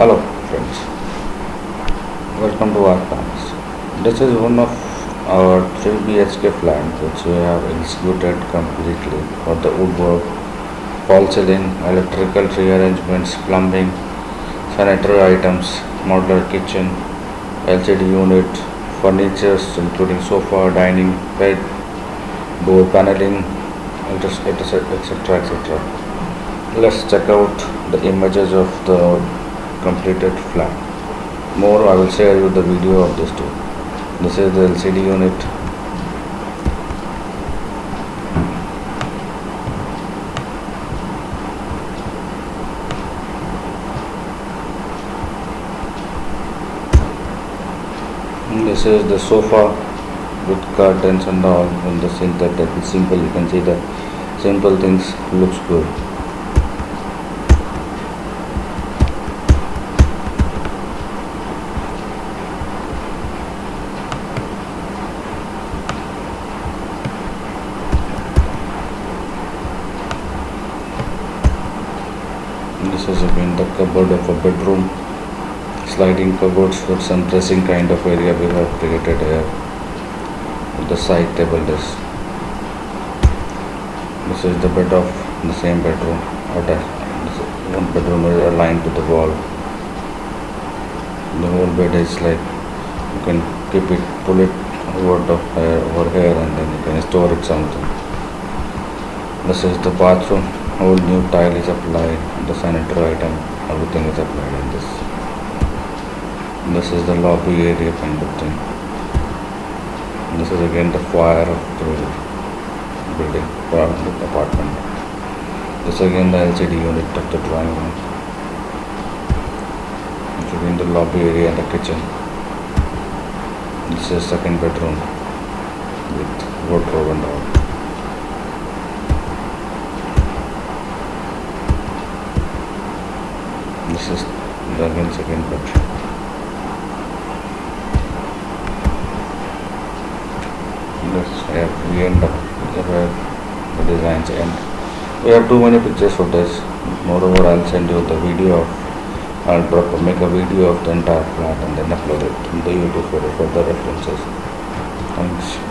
Hello friends, welcome to our plans. This is one of our 3 BHK flat which we have executed completely for the woodwork, ceiling, electrical rearrangements, plumbing, sanitary items, modular kitchen, LCD unit, furnitures including sofa, dining, bed, door paneling, etc. etc. Let's check out the images of the completed flat. More I will share you the video of this too. This is the LCD unit. This is the sofa with curtains and all and the synthetic simple you can see the simple things looks good. This is again the cupboard of a bedroom. Sliding cupboards with some dressing kind of area we have created here. The side table this. This is the bed of the same bedroom. This One bedroom is aligned to the wall. The whole bed is like you can keep it, pull it over the here, over here, and then you can store it something. This is the bathroom. Whole new tile is applied. The sanitary item, everything is applied in this. This is the lobby area kind of thing. This is again the foyer of the building, the apartment. This is again the LCD unit of the drawing room. This again the lobby area and the kitchen. This is second bedroom with wardrobe and all. This is the again second bedroom. This have we end up where the designs end. We have too many pictures for this. Moreover, I'll send you the video of. I'll drop, make a video of the entire plant and then upload it in the YouTube for further references.